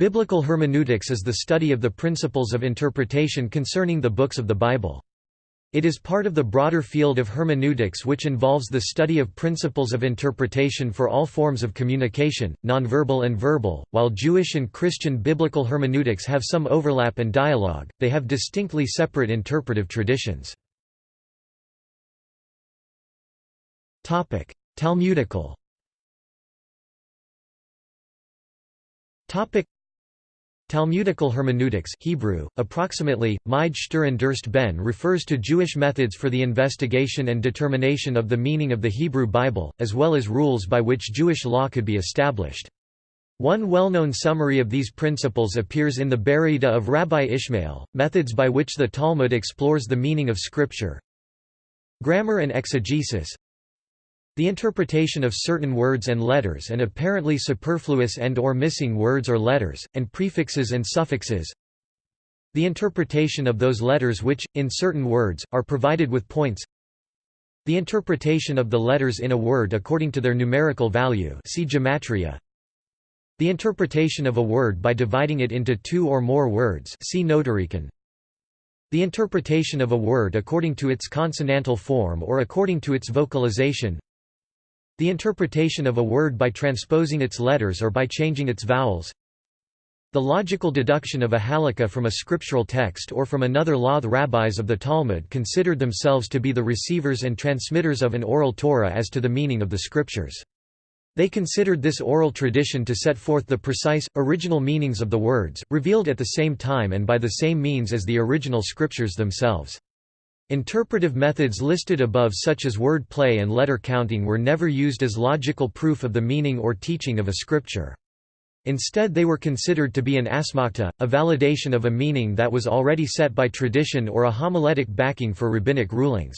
Biblical hermeneutics is the study of the principles of interpretation concerning the books of the Bible. It is part of the broader field of hermeneutics which involves the study of principles of interpretation for all forms of communication, nonverbal and verbal. While Jewish and Christian biblical hermeneutics have some overlap and dialogue, they have distinctly separate interpretive traditions. Topic: Talmudical. Topic: Talmudical hermeneutics Hebrew, approximately, Majd Durst Ben refers to Jewish methods for the investigation and determination of the meaning of the Hebrew Bible, as well as rules by which Jewish law could be established. One well-known summary of these principles appears in the Baraita of Rabbi Ishmael, methods by which the Talmud explores the meaning of Scripture. Grammar and exegesis the interpretation of certain words and letters and apparently superfluous and or missing words or letters, and prefixes and suffixes. The interpretation of those letters which, in certain words, are provided with points. The interpretation of the letters in a word according to their numerical value see gematria. The interpretation of a word by dividing it into two or more words see Notarikon. The interpretation of a word according to its consonantal form or according to its vocalization the interpretation of a word by transposing its letters or by changing its vowels. The logical deduction of a halakha from a scriptural text or from another law The rabbis of the Talmud considered themselves to be the receivers and transmitters of an oral Torah as to the meaning of the scriptures. They considered this oral tradition to set forth the precise, original meanings of the words, revealed at the same time and by the same means as the original scriptures themselves. Interpretive methods listed above such as word play and letter counting were never used as logical proof of the meaning or teaching of a scripture. Instead they were considered to be an asmakta, a validation of a meaning that was already set by tradition or a homiletic backing for rabbinic rulings.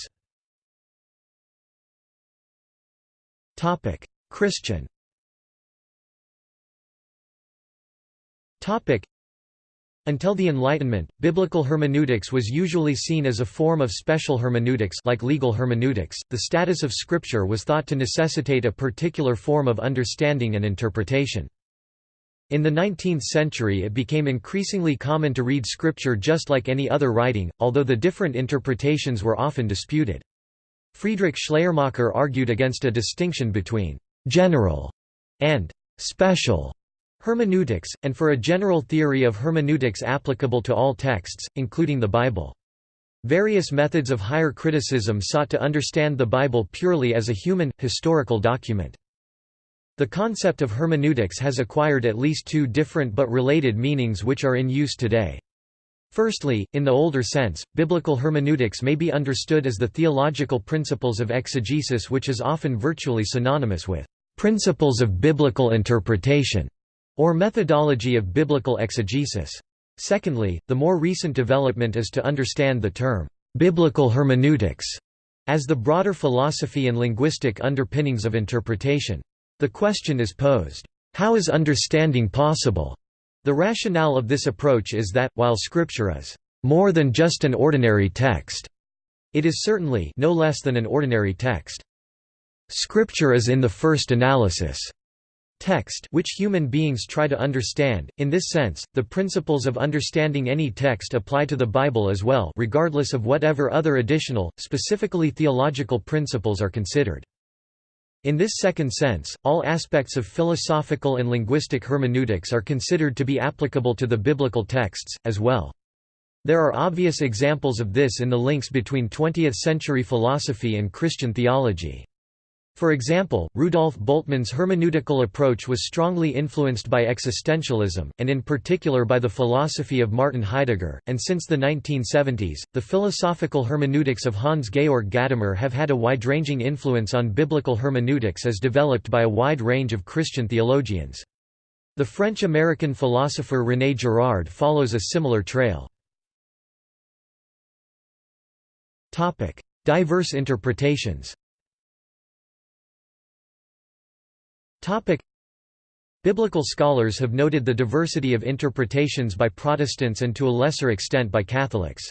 Christian until the Enlightenment, biblical hermeneutics was usually seen as a form of special hermeneutics like legal hermeneutics. The status of scripture was thought to necessitate a particular form of understanding and interpretation. In the 19th century it became increasingly common to read scripture just like any other writing, although the different interpretations were often disputed. Friedrich Schleiermacher argued against a distinction between «general» and «special» Hermeneutics, and for a general theory of hermeneutics applicable to all texts, including the Bible. Various methods of higher criticism sought to understand the Bible purely as a human, historical document. The concept of hermeneutics has acquired at least two different but related meanings which are in use today. Firstly, in the older sense, biblical hermeneutics may be understood as the theological principles of exegesis which is often virtually synonymous with principles of biblical interpretation or methodology of biblical exegesis. Secondly, the more recent development is to understand the term, "...biblical hermeneutics", as the broader philosophy and linguistic underpinnings of interpretation. The question is posed, how is understanding possible? The rationale of this approach is that, while Scripture is more than just an ordinary text, it is certainly no less than an ordinary text. Scripture is in the first analysis text which human beings try to understand. In this sense, the principles of understanding any text apply to the Bible as well regardless of whatever other additional, specifically theological principles are considered. In this second sense, all aspects of philosophical and linguistic hermeneutics are considered to be applicable to the biblical texts, as well. There are obvious examples of this in the links between 20th-century philosophy and Christian theology. For example, Rudolf Bultmann's hermeneutical approach was strongly influenced by existentialism, and in particular by the philosophy of Martin Heidegger, and since the 1970s, the philosophical hermeneutics of Hans-Georg Gadamer have had a wide-ranging influence on biblical hermeneutics as developed by a wide range of Christian theologians. The French-American philosopher René Girard follows a similar trail. Diverse interpretations Topic. Biblical scholars have noted the diversity of interpretations by Protestants and to a lesser extent by Catholics.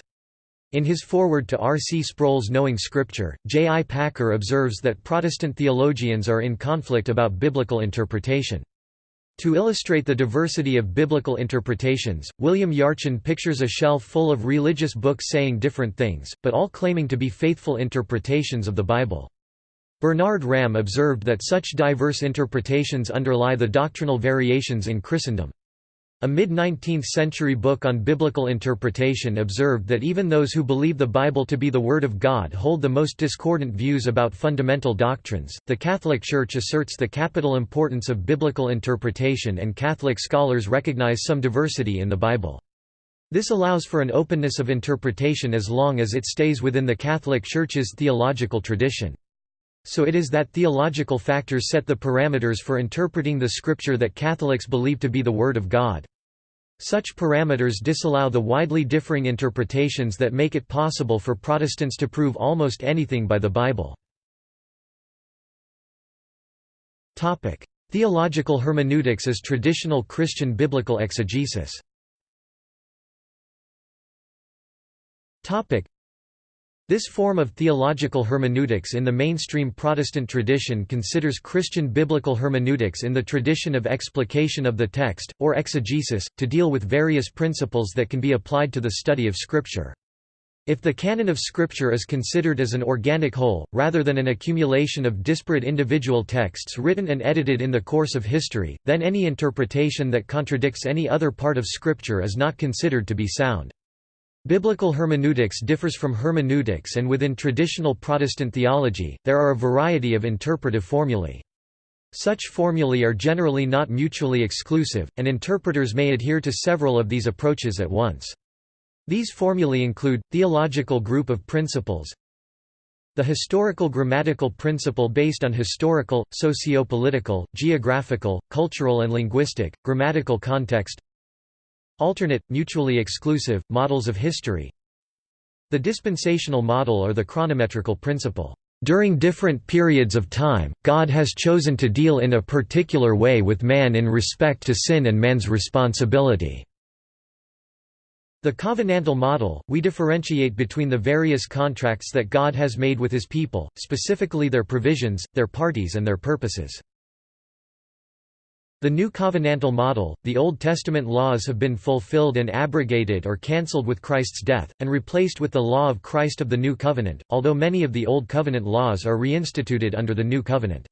In his foreword to R. C. Sproul's Knowing Scripture, J. I. Packer observes that Protestant theologians are in conflict about biblical interpretation. To illustrate the diversity of biblical interpretations, William Yarchin pictures a shelf full of religious books saying different things, but all claiming to be faithful interpretations of the Bible. Bernard Ramm observed that such diverse interpretations underlie the doctrinal variations in Christendom. A mid-19th century book on biblical interpretation observed that even those who believe the Bible to be the Word of God hold the most discordant views about fundamental doctrines. The Catholic Church asserts the capital importance of biblical interpretation and Catholic scholars recognize some diversity in the Bible. This allows for an openness of interpretation as long as it stays within the Catholic Church's theological tradition. So it is that theological factors set the parameters for interpreting the scripture that Catholics believe to be the Word of God. Such parameters disallow the widely differing interpretations that make it possible for Protestants to prove almost anything by the Bible. Theological hermeneutics as traditional Christian biblical exegesis this form of theological hermeneutics in the mainstream Protestant tradition considers Christian biblical hermeneutics in the tradition of explication of the text, or exegesis, to deal with various principles that can be applied to the study of Scripture. If the canon of Scripture is considered as an organic whole, rather than an accumulation of disparate individual texts written and edited in the course of history, then any interpretation that contradicts any other part of Scripture is not considered to be sound. Biblical hermeneutics differs from hermeneutics and within traditional Protestant theology, there are a variety of interpretive formulae. Such formulae are generally not mutually exclusive, and interpreters may adhere to several of these approaches at once. These formulae include, theological group of principles, the historical grammatical principle based on historical, socio-political, geographical, cultural and linguistic, grammatical context Alternate, mutually exclusive, models of history The dispensational model or the chronometrical principle. During different periods of time, God has chosen to deal in a particular way with man in respect to sin and man's responsibility. The covenantal model, we differentiate between the various contracts that God has made with his people, specifically their provisions, their parties and their purposes. The New Covenantal Model, the Old Testament laws have been fulfilled and abrogated or cancelled with Christ's death, and replaced with the law of Christ of the New Covenant, although many of the Old Covenant laws are reinstituted under the New Covenant.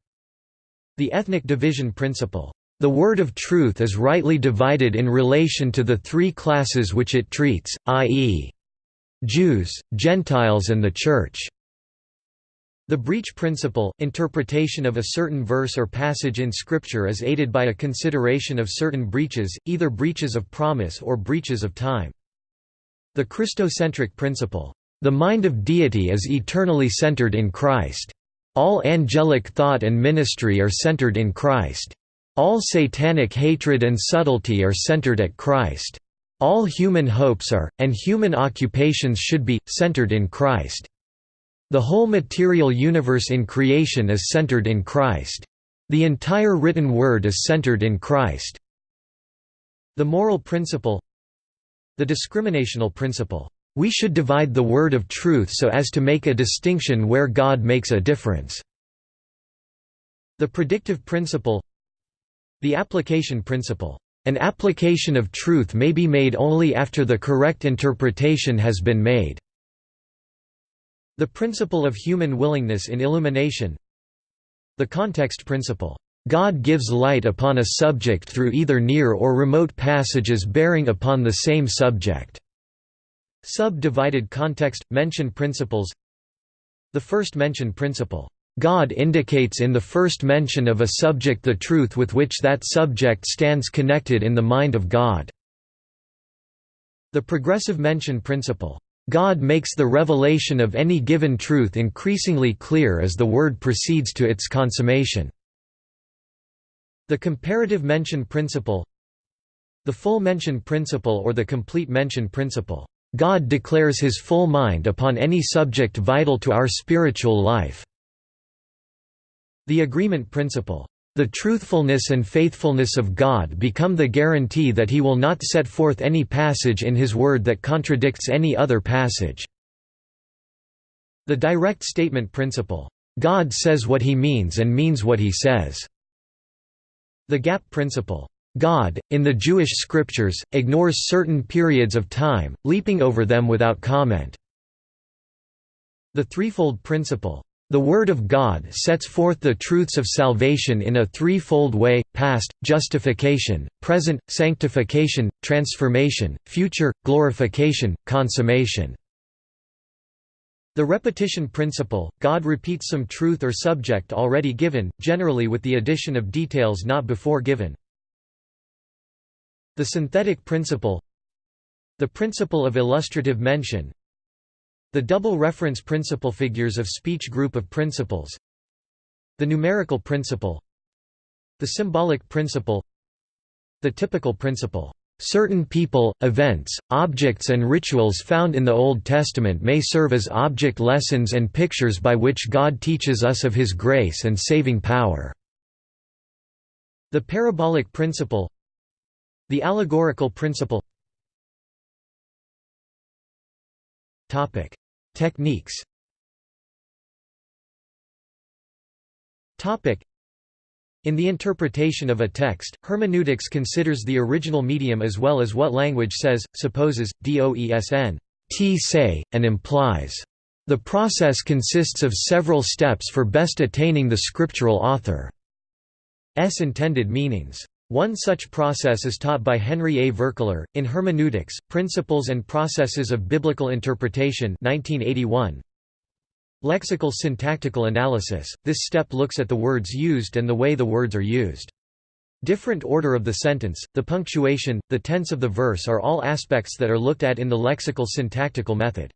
The Ethnic Division Principle. The word of truth is rightly divided in relation to the three classes which it treats, i.e. Jews, Gentiles and the Church. The breach principle, interpretation of a certain verse or passage in Scripture is aided by a consideration of certain breaches, either breaches of promise or breaches of time. The Christocentric principle, "...the mind of deity is eternally centered in Christ. All angelic thought and ministry are centered in Christ. All satanic hatred and subtlety are centered at Christ. All human hopes are, and human occupations should be, centered in Christ." The whole material universe in creation is centered in Christ. The entire written word is centered in Christ. The moral principle The discriminational principle. We should divide the word of truth so as to make a distinction where God makes a difference. The predictive principle The application principle. An application of truth may be made only after the correct interpretation has been made. The principle of human willingness in illumination The context principle, "...God gives light upon a subject through either near or remote passages bearing upon the same subject." Subdivided context – mention principles The first mention principle, "...God indicates in the first mention of a subject the truth with which that subject stands connected in the mind of God." The progressive mention principle, God makes the revelation of any given truth increasingly clear as the word proceeds to its consummation. The comparative mention principle The full mention principle or the complete mention principle. God declares his full mind upon any subject vital to our spiritual life. The agreement principle. The truthfulness and faithfulness of God become the guarantee that he will not set forth any passage in his word that contradicts any other passage. The direct statement principle. God says what he means and means what he says. The gap principle God, in the Jewish scriptures, ignores certain periods of time, leaping over them without comment. The threefold principle the Word of God sets forth the truths of salvation in a threefold way, past, justification, present, sanctification, transformation, future, glorification, consummation. The repetition principle, God repeats some truth or subject already given, generally with the addition of details not before given. The synthetic principle The principle of illustrative mention The double reference principle figures of speech group of principles The numerical principle The symbolic principle The typical principle Certain people, events, objects and rituals found in the Old Testament may serve as object lessons and pictures by which God teaches us of His grace and saving power. The parabolic principle the allegorical principle Techniques Topic: in the interpretation of a text, hermeneutics considers the original medium as well as what language says, supposes, doesn t say, and implies. The process consists of several steps for best attaining the scriptural author's intended meanings. One such process is taught by Henry A. Verkler, in Hermeneutics, Principles and Processes of Biblical Interpretation 1981. Lexical syntactical analysis – This step looks at the words used and the way the words are used. Different order of the sentence, the punctuation, the tense of the verse are all aspects that are looked at in the lexical syntactical method.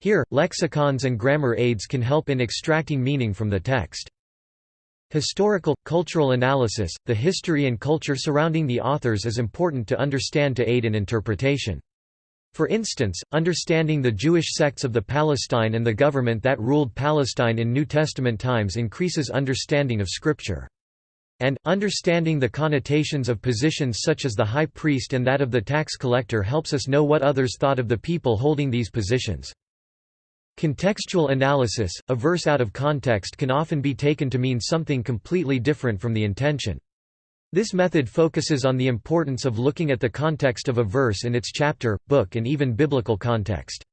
Here, lexicons and grammar aids can help in extracting meaning from the text. Historical, cultural analysis, the history and culture surrounding the authors is important to understand to aid in interpretation. For instance, understanding the Jewish sects of the Palestine and the government that ruled Palestine in New Testament times increases understanding of Scripture. And, understanding the connotations of positions such as the high priest and that of the tax collector helps us know what others thought of the people holding these positions. Contextual analysis, a verse out of context can often be taken to mean something completely different from the intention. This method focuses on the importance of looking at the context of a verse in its chapter, book and even biblical context.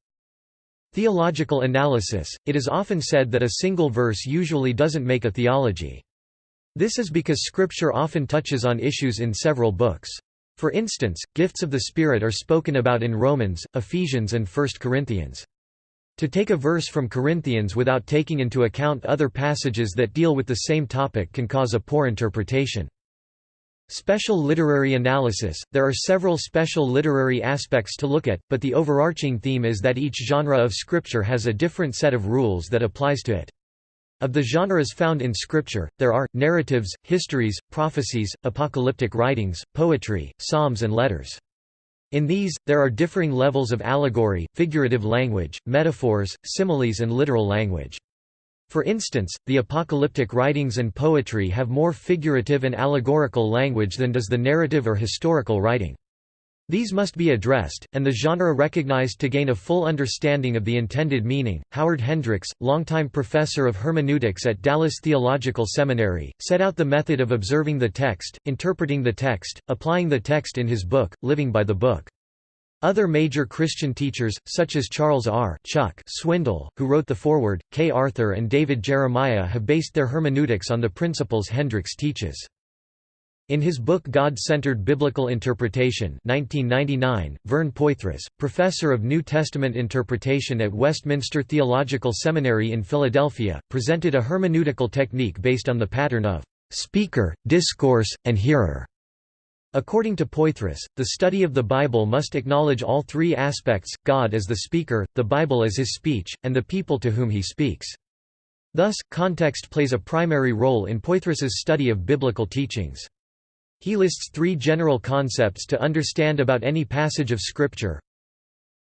Theological analysis – It is often said that a single verse usually doesn't make a theology. This is because Scripture often touches on issues in several books. For instance, gifts of the Spirit are spoken about in Romans, Ephesians and 1 Corinthians. To take a verse from Corinthians without taking into account other passages that deal with the same topic can cause a poor interpretation. Special literary analysis – There are several special literary aspects to look at, but the overarching theme is that each genre of Scripture has a different set of rules that applies to it. Of the genres found in Scripture, there are, narratives, histories, prophecies, apocalyptic writings, poetry, psalms and letters. In these, there are differing levels of allegory, figurative language, metaphors, similes and literal language. For instance, the apocalyptic writings and poetry have more figurative and allegorical language than does the narrative or historical writing. These must be addressed, and the genre recognized to gain a full understanding of the intended meaning. Howard Hendricks, longtime professor of hermeneutics at Dallas Theological Seminary, set out the method of observing the text, interpreting the text, applying the text in his book, Living by the Book. Other major Christian teachers, such as Charles R. Chuck Swindoll, who wrote the foreword, Kay Arthur and David Jeremiah have based their hermeneutics on the principles Hendricks teaches. In his book God-Centered Biblical Interpretation 1999, Vern Poythress, professor of New Testament interpretation at Westminster Theological Seminary in Philadelphia, presented a hermeneutical technique based on the pattern of speaker, discourse, and hearer. According to Poythress, the study of the Bible must acknowledge all three aspects, God as the speaker, the Bible as his speech, and the people to whom he speaks. Thus, context plays a primary role in Poythress's study of biblical teachings. He lists three general concepts to understand about any passage of Scripture.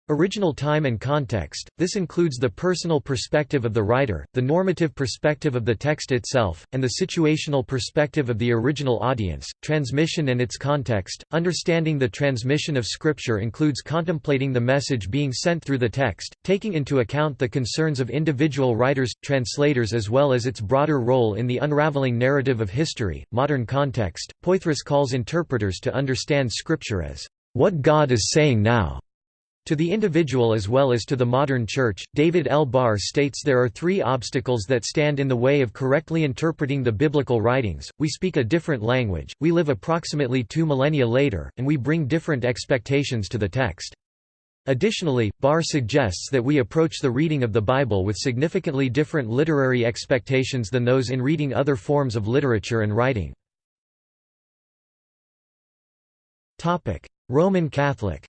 Original time and context – This includes the personal perspective of the writer, the normative perspective of the text itself, and the situational perspective of the original audience. Transmission and its context – Understanding the transmission of Scripture includes contemplating the message being sent through the text, taking into account the concerns of individual writers, translators as well as its broader role in the unraveling narrative of history. Modern context – Poythress calls interpreters to understand Scripture as, "...what God is saying now." To the individual as well as to the modern Church, David L. Barr states there are three obstacles that stand in the way of correctly interpreting the biblical writings, we speak a different language, we live approximately two millennia later, and we bring different expectations to the text. Additionally, Barr suggests that we approach the reading of the Bible with significantly different literary expectations than those in reading other forms of literature and writing. Roman Catholic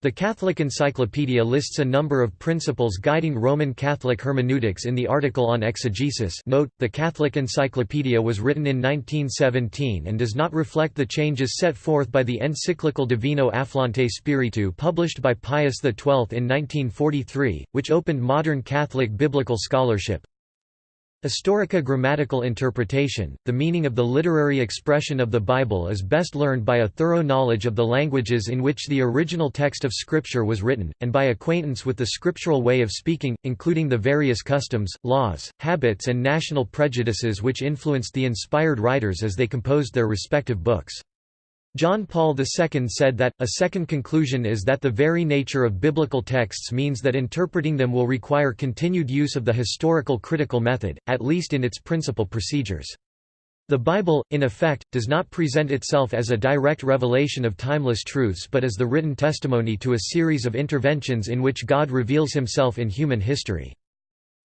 The Catholic Encyclopedia lists a number of principles guiding Roman Catholic hermeneutics in the article on exegesis note, the Catholic Encyclopedia was written in 1917 and does not reflect the changes set forth by the encyclical Divino Afflante Spiritu published by Pius XII in 1943, which opened modern Catholic biblical scholarship. Historico grammatical interpretation, the meaning of the literary expression of the Bible is best learned by a thorough knowledge of the languages in which the original text of Scripture was written, and by acquaintance with the scriptural way of speaking, including the various customs, laws, habits and national prejudices which influenced the inspired writers as they composed their respective books. John Paul II said that, a second conclusion is that the very nature of biblical texts means that interpreting them will require continued use of the historical critical method, at least in its principal procedures. The Bible, in effect, does not present itself as a direct revelation of timeless truths but as the written testimony to a series of interventions in which God reveals himself in human history.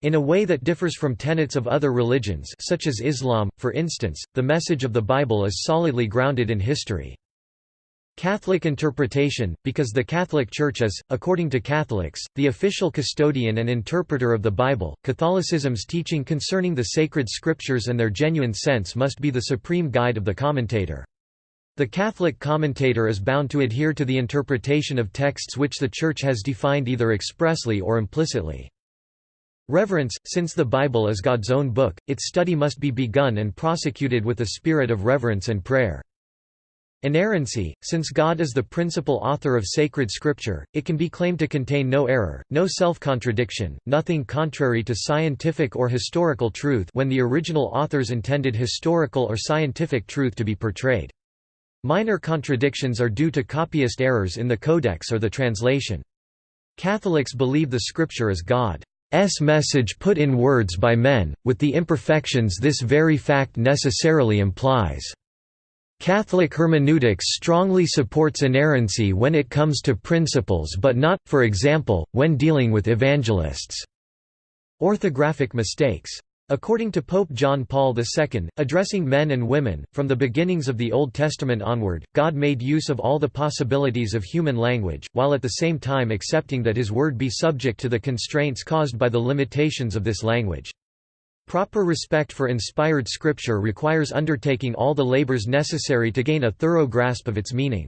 In a way that differs from tenets of other religions such as Islam, for instance, the message of the Bible is solidly grounded in history. Catholic interpretation, because the Catholic Church is, according to Catholics, the official custodian and interpreter of the Bible, Catholicism's teaching concerning the sacred scriptures and their genuine sense must be the supreme guide of the commentator. The Catholic commentator is bound to adhere to the interpretation of texts which the Church has defined either expressly or implicitly. Reverence, since the Bible is God's own book, its study must be begun and prosecuted with a spirit of reverence and prayer. Inerrancy, since God is the principal author of sacred scripture, it can be claimed to contain no error, no self-contradiction, nothing contrary to scientific or historical truth when the original authors intended historical or scientific truth to be portrayed. Minor contradictions are due to copyist errors in the codex or the translation. Catholics believe the scripture is God's message put in words by men, with the imperfections this very fact necessarily implies. Catholic hermeneutics strongly supports inerrancy when it comes to principles but not, for example, when dealing with evangelists' orthographic mistakes. According to Pope John Paul II, addressing men and women, from the beginnings of the Old Testament onward, God made use of all the possibilities of human language, while at the same time accepting that his word be subject to the constraints caused by the limitations of this language. Proper respect for inspired scripture requires undertaking all the labors necessary to gain a thorough grasp of its meaning.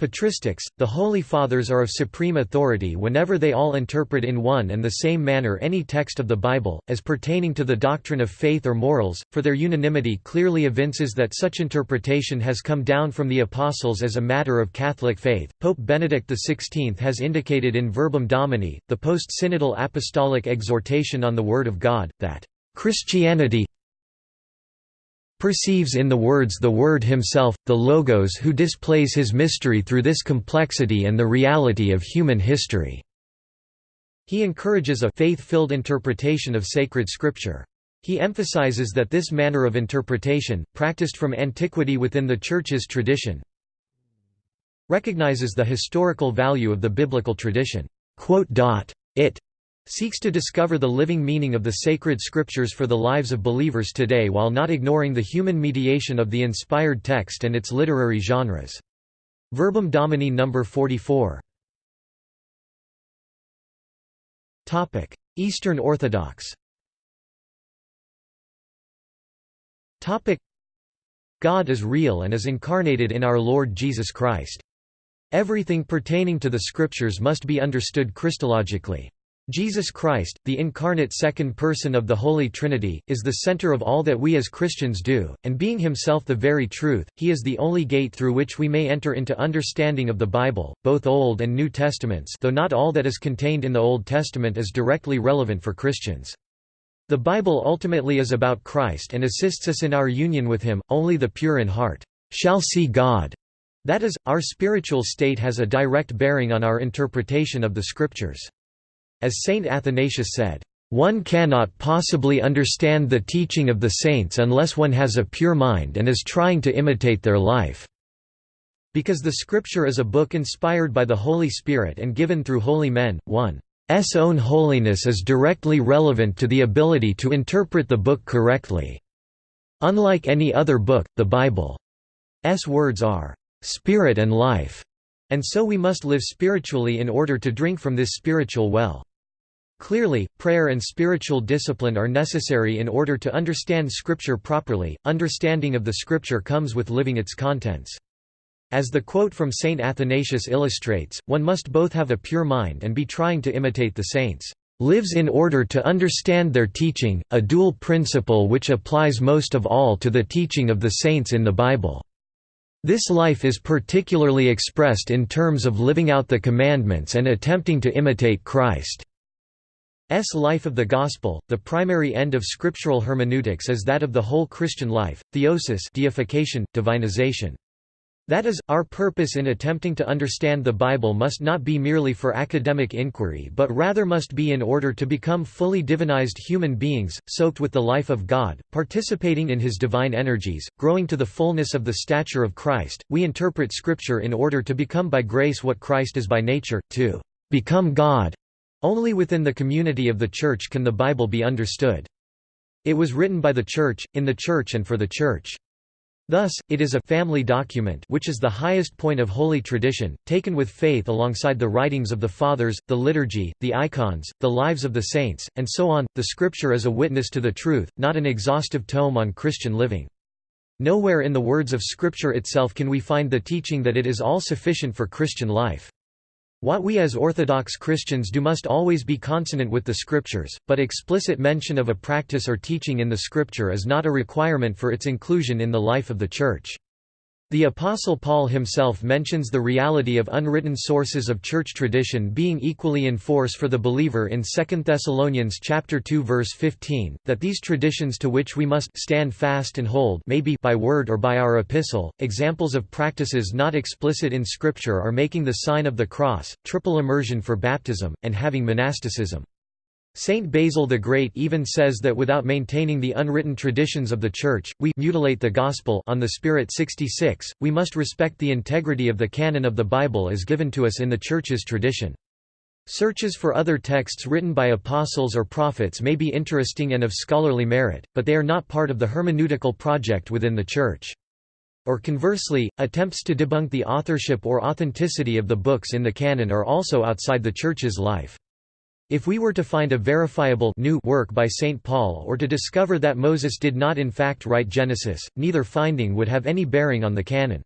Patristics, the Holy Fathers are of supreme authority whenever they all interpret in one and the same manner any text of the Bible, as pertaining to the doctrine of faith or morals, for their unanimity clearly evinces that such interpretation has come down from the Apostles as a matter of Catholic faith. Pope Benedict XVI has indicated in Verbum Domini, the post-synodal apostolic exhortation on the Word of God, that Christianity perceives in the words the Word himself, the Logos who displays his mystery through this complexity and the reality of human history." He encourages a faith-filled interpretation of sacred scripture. He emphasizes that this manner of interpretation, practiced from antiquity within the Church's tradition, recognizes the historical value of the biblical tradition. It seeks to discover the living meaning of the sacred scriptures for the lives of believers today while not ignoring the human mediation of the inspired text and its literary genres. Verbum Domini No. 44 Eastern Orthodox God is real and is incarnated in our Lord Jesus Christ. Everything pertaining to the Scriptures must be understood Christologically. Jesus Christ, the incarnate second person of the Holy Trinity, is the center of all that we as Christians do, and being himself the very truth, he is the only gate through which we may enter into understanding of the Bible, both Old and New Testaments though not all that is contained in the Old Testament is directly relevant for Christians. The Bible ultimately is about Christ and assists us in our union with him, only the pure in heart shall see God. That is, our spiritual state has a direct bearing on our interpretation of the Scriptures. As Saint Athanasius said, "...one cannot possibly understand the teaching of the saints unless one has a pure mind and is trying to imitate their life." Because the Scripture is a book inspired by the Holy Spirit and given through holy men, one's own holiness is directly relevant to the ability to interpret the book correctly. Unlike any other book, the Bible's words are, "...spirit and life", and so we must live spiritually in order to drink from this spiritual well. Clearly, prayer and spiritual discipline are necessary in order to understand Scripture properly. Understanding of the Scripture comes with living its contents. As the quote from Saint Athanasius illustrates, one must both have a pure mind and be trying to imitate the saints. Lives in order to understand their teaching, a dual principle which applies most of all to the teaching of the saints in the Bible. This life is particularly expressed in terms of living out the commandments and attempting to imitate Christ. S. Life of the Gospel, the primary end of scriptural hermeneutics is that of the whole Christian life, theosis deification, divinization. That is, our purpose in attempting to understand the Bible must not be merely for academic inquiry but rather must be in order to become fully divinized human beings, soaked with the life of God, participating in His divine energies, growing to the fullness of the stature of Christ. We interpret Scripture in order to become by grace what Christ is by nature, to become God. Only within the community of the Church can the Bible be understood. It was written by the Church, in the Church and for the Church. Thus, it is a family document which is the highest point of holy tradition, taken with faith alongside the writings of the Fathers, the liturgy, the icons, the lives of the saints, and so on. The Scripture is a witness to the truth, not an exhaustive tome on Christian living. Nowhere in the words of Scripture itself can we find the teaching that it is all sufficient for Christian life. What we as Orthodox Christians do must always be consonant with the Scriptures, but explicit mention of a practice or teaching in the Scripture is not a requirement for its inclusion in the life of the Church. The Apostle Paul himself mentions the reality of unwritten sources of church tradition being equally in force for the believer in 2 Thessalonians chapter 2 verse 15, that these traditions to which we must stand fast and hold may be by word or by our epistle. Examples of practices not explicit in scripture are making the sign of the cross, triple immersion for baptism, and having monasticism. Saint Basil the Great even says that without maintaining the unwritten traditions of the Church, we mutilate the Gospel on the Spirit 66, we must respect the integrity of the canon of the Bible as given to us in the Church's tradition. Searches for other texts written by apostles or prophets may be interesting and of scholarly merit, but they are not part of the hermeneutical project within the Church. Or conversely, attempts to debunk the authorship or authenticity of the books in the canon are also outside the Church's life. If we were to find a verifiable new work by St. Paul or to discover that Moses did not in fact write Genesis, neither finding would have any bearing on the canon.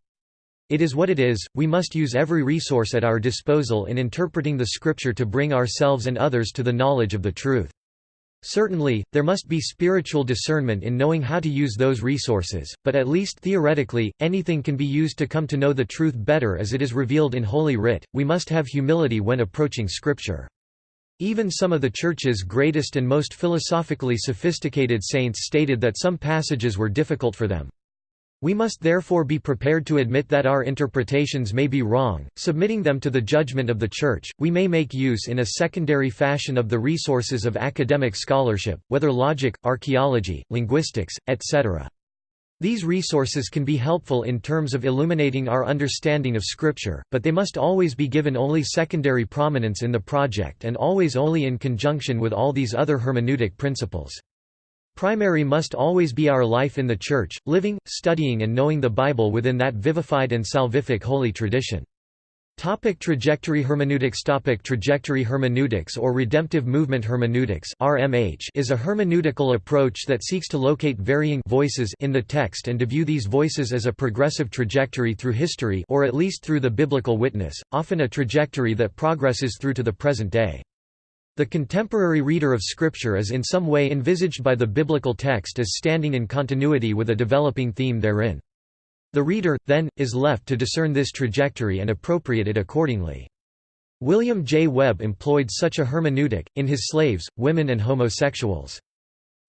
It is what it is, we must use every resource at our disposal in interpreting the Scripture to bring ourselves and others to the knowledge of the truth. Certainly, there must be spiritual discernment in knowing how to use those resources, but at least theoretically, anything can be used to come to know the truth better as it is revealed in Holy Writ. We must have humility when approaching Scripture. Even some of the Church's greatest and most philosophically sophisticated saints stated that some passages were difficult for them. We must therefore be prepared to admit that our interpretations may be wrong, submitting them to the judgment of the Church. We may make use in a secondary fashion of the resources of academic scholarship, whether logic, archaeology, linguistics, etc. These resources can be helpful in terms of illuminating our understanding of Scripture, but they must always be given only secondary prominence in the project and always only in conjunction with all these other hermeneutic principles. Primary must always be our life in the Church, living, studying and knowing the Bible within that vivified and salvific holy tradition. Topic trajectory hermeneutics Topic Trajectory hermeneutics or redemptive movement hermeneutics RMH is a hermeneutical approach that seeks to locate varying voices in the text and to view these voices as a progressive trajectory through history or at least through the biblical witness, often a trajectory that progresses through to the present day. The contemporary reader of Scripture is in some way envisaged by the biblical text as standing in continuity with a developing theme therein. The reader, then, is left to discern this trajectory and appropriate it accordingly. William J. Webb employed such a hermeneutic, in his Slaves, Women and Homosexuals.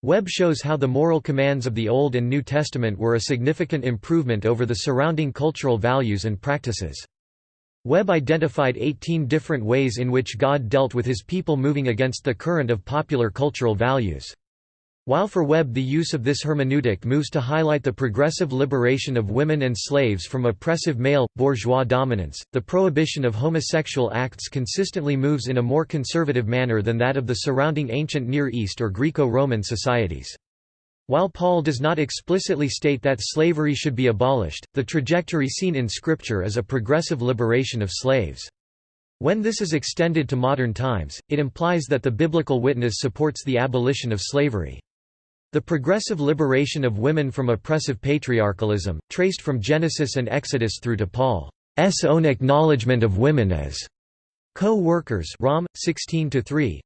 Webb shows how the moral commands of the Old and New Testament were a significant improvement over the surrounding cultural values and practices. Webb identified 18 different ways in which God dealt with his people moving against the current of popular cultural values. While for Webb the use of this hermeneutic moves to highlight the progressive liberation of women and slaves from oppressive male, bourgeois dominance, the prohibition of homosexual acts consistently moves in a more conservative manner than that of the surrounding ancient Near East or Greco-Roman societies. While Paul does not explicitly state that slavery should be abolished, the trajectory seen in Scripture is a progressive liberation of slaves. When this is extended to modern times, it implies that the biblical witness supports the abolition of slavery. The progressive liberation of women from oppressive patriarchalism, traced from Genesis and Exodus through to Paul's own acknowledgement of women as Co-workers Rom 16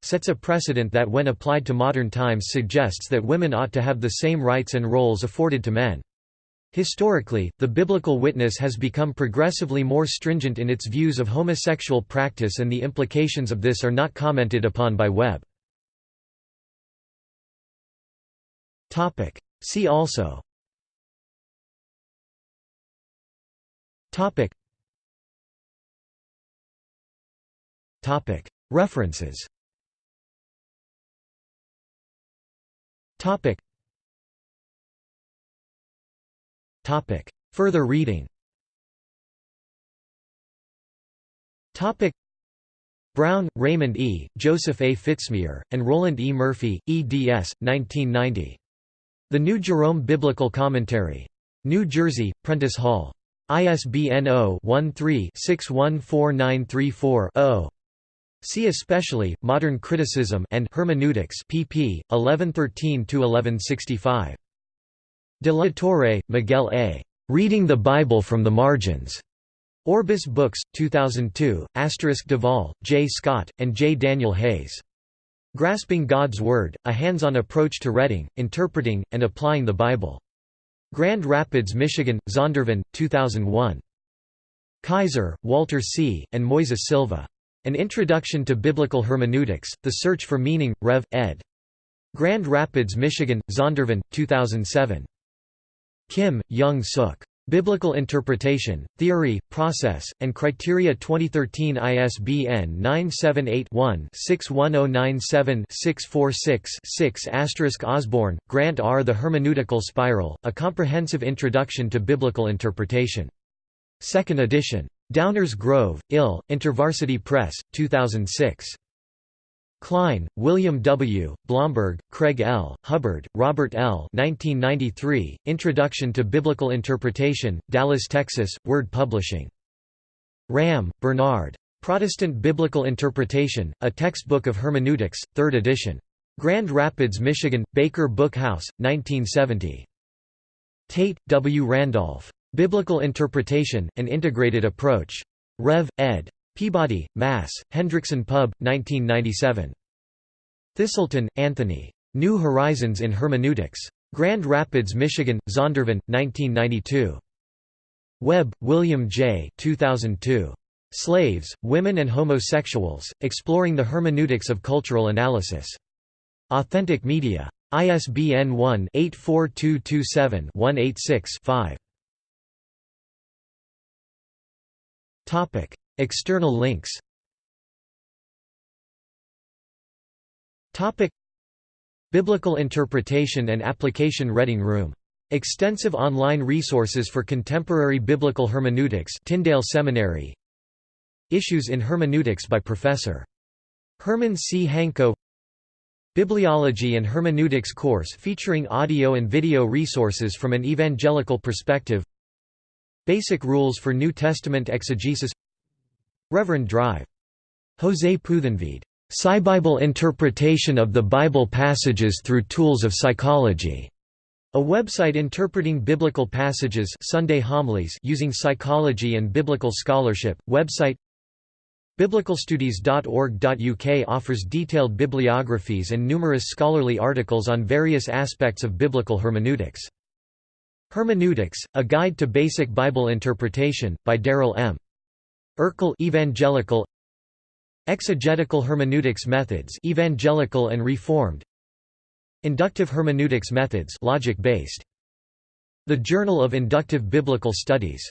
sets a precedent that when applied to modern times suggests that women ought to have the same rights and roles afforded to men. Historically, the biblical witness has become progressively more stringent in its views of homosexual practice and the implications of this are not commented upon by Webb. Topic. See also. Topic. Topic. References. Topic. Topic. Further reading. Topic. Brown, Raymond E., Joseph A. Fitzmyer, and Roland E. Murphy, eds. 1990. The New Jerome Biblical Commentary. New Jersey, Prentice Hall. ISBN 0-13-614934-0. See especially, Modern Criticism and Hermeneutics pp. 1113–1165. De la Torre, Miguel A. Reading the Bible from the Margins. Orbis Books, 2002, Asterisk Duvall, J. Scott, and J. Daniel Hayes. Grasping God's Word, a hands-on approach to reading, interpreting, and applying the Bible. Grand Rapids, Michigan, Zondervan, 2001. Kaiser, Walter C., and Moises Silva. An Introduction to Biblical Hermeneutics, The Search for Meaning, Rev. ed. Grand Rapids, Michigan, Zondervan, 2007. Kim, Young Suk. Biblical Interpretation, Theory, Process, and Criteria 2013 ISBN 978-1-61097-646-6 Osborne, Grant R. The Hermeneutical Spiral, A Comprehensive Introduction to Biblical Interpretation. 2nd edition. Downers Grove, Ill, InterVarsity Press, 2006. Klein, William W., Blomberg, Craig L., Hubbard, Robert L. 1993, Introduction to Biblical Interpretation, Dallas, Texas, Word Publishing. Ramm, Bernard. Protestant Biblical Interpretation, A Textbook of Hermeneutics, 3rd edition. Grand Rapids, Michigan, Baker Book House, 1970. Tate, W. Randolph. Biblical Interpretation, An Integrated Approach. Rev. ed. Peabody, Mass., Hendrickson Pub., 1997. Thiselton, Anthony. New Horizons in Hermeneutics. Grand Rapids, Michigan, Zondervan, 1992. Webb, William J. 2002. Slaves, Women and Homosexuals, Exploring the Hermeneutics of Cultural Analysis. Authentic Media. ISBN 1-84227-186-5. External links Biblical Interpretation and Application Reading Room. Extensive online resources for contemporary biblical hermeneutics Tyndale Seminary Issues in Hermeneutics by Professor. Herman C. Hanko Bibliology and Hermeneutics course featuring audio and video resources from an evangelical perspective Basic Rules for New Testament Exegesis Reverend Drive. Jose Puthenveed. Psy-Bible Interpretation of the Bible Passages Through Tools of Psychology. A website interpreting biblical passages Sunday homilies using psychology and biblical scholarship. Website Biblicalstudies.org.uk offers detailed bibliographies and numerous scholarly articles on various aspects of biblical hermeneutics. Hermeneutics: A Guide to Basic Bible Interpretation by Darrell M. Erkle Evangelical Exegetical hermeneutics methods evangelical and reformed. Inductive hermeneutics methods logic based The Journal of Inductive Biblical Studies